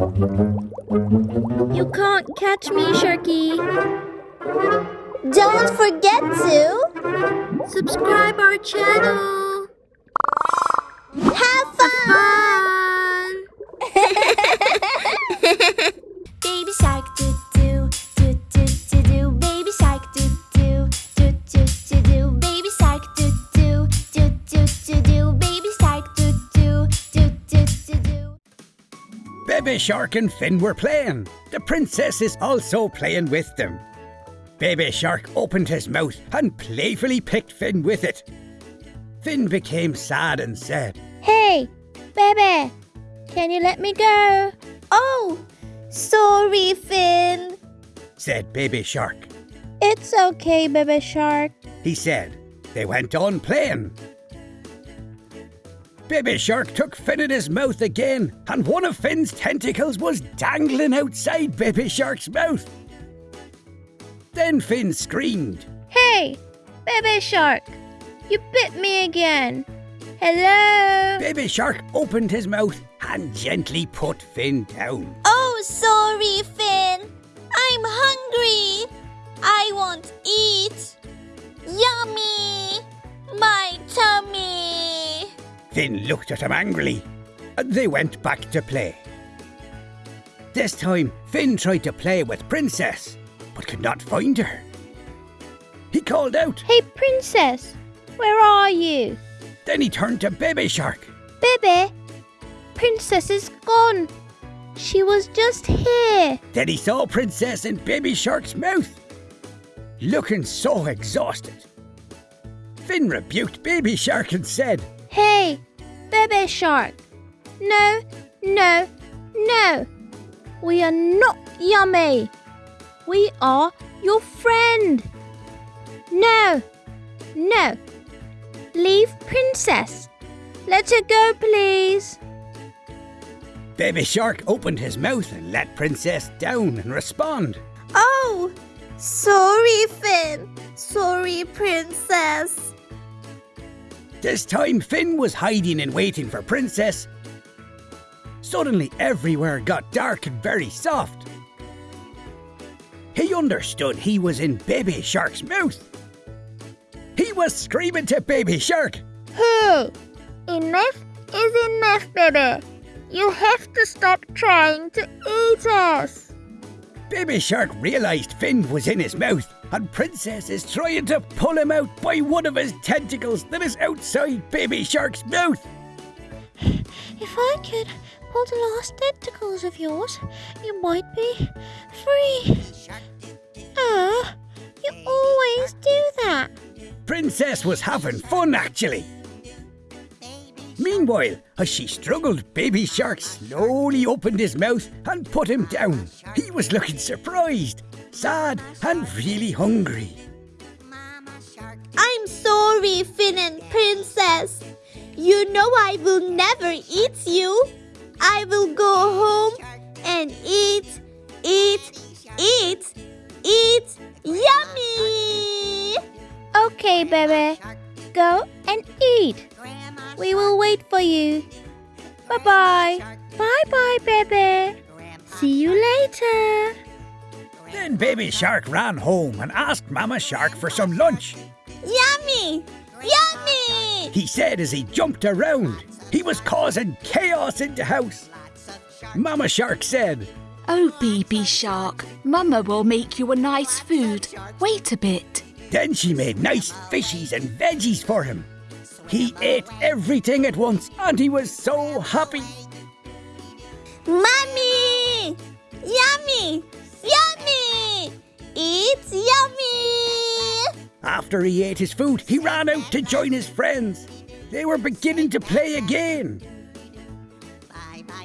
You can't catch me, Sharky. Don't forget to subscribe our channel. Have Baby Shark and Finn were playing. The princess is also playing with them. Baby Shark opened his mouth and playfully picked Finn with it. Finn became sad and said, Hey, baby, can you let me go? Oh, sorry, Finn. said Baby Shark. It's okay, baby shark. He said. They went on playing. Baby Shark took Finn in his mouth again, and one of Finn's tentacles was dangling outside Baby Shark's mouth. Then Finn screamed. Hey, baby shark, you bit me again. Hello? Baby Shark opened his mouth and gently put Finn down. Oh, sorry, Finn. Finn looked at him angrily, and they went back to play. This time, Finn tried to play with Princess, but could not find her. He called out, Hey, princess, where are you? then he turned to Baby Shark. Baby, princess is gone. She was just here. Then he saw Princess in Baby Shark's mouth, looking so exhausted. Finn rebuked Baby Shark and said, Hey, baby shark. No, no, no. We are not yummy. We are your friend. No, no. Leave princess. Let her go, please. Baby Shark opened his mouth and let Princess down and respond. Oh, sorry, Finn. Sorry, Princess. This time, Finn was hiding and waiting for Princess. Suddenly, everywhere got dark and very soft. He understood he was in Baby Shark's mouth. He was screaming to Baby Shark. Hey, enough is enough, baby. You have to stop trying to eat us. Baby Shark realized Finn was in his mouth, and Princess is trying to pull him out by one of his tentacles that is outside Baby Shark's mouth. If I could pull the last tentacles of yours, you might be free. Ah, you always do that. Princess was having fun, actually. Meanwhile, as she struggled, Baby Shark slowly opened his mouth and put him down. He was looking surprised, sad, and really hungry. I'm sorry, Finn and Princess. You know I will never eat you. I will go home and eat, eat, eat, eat. Yummy! Okay, baby. Go and eat. We will wait for you. Bye bye. Bye bye, baby. See you later. Then Baby Shark ran home and asked Mama Shark for some lunch. Yummy! Yummy! He said as he jumped around, he was causing chaos in the house. Mama Shark said, Oh, baby shark, Mama will make you a nice food. Wait a bit. Then she made nice fishies and veggies for him. He ate everything at once and he was so happy. Mommy! Yummy! Yummy! It's yummy! After he ate his food, he ran out to join his friends. They were beginning to play again.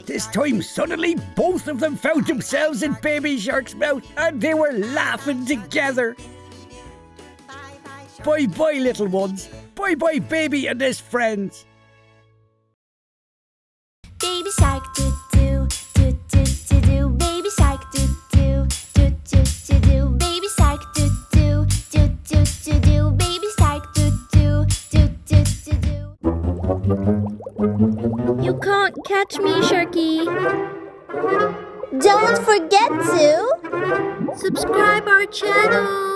This time, suddenly, both of them found themselves in Baby Shark's mouth and they were laughing together. Bye bye, little ones. Bye bye, baby and his friends. baby shark do do do do do do baby shark do do do do do do baby shark do do do do do do baby shark do do do do do do You can't catch me, Sharky. Don't forget to Subscribe our channel.